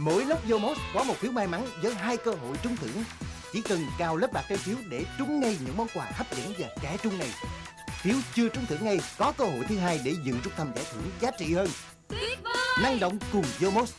Mỗi lốc Yomos có một phiếu may mắn với hai cơ hội trúng thưởng. Chỉ cần cào lớp bạc trái phiếu để trúng ngay những món quà hấp dẫn và trẻ trung này. Phiếu chưa trúng thưởng ngay có cơ hội thứ hai để dự rút thăm giải thưởng giá trị hơn. Tuyệt vời Năng động cùng Yomos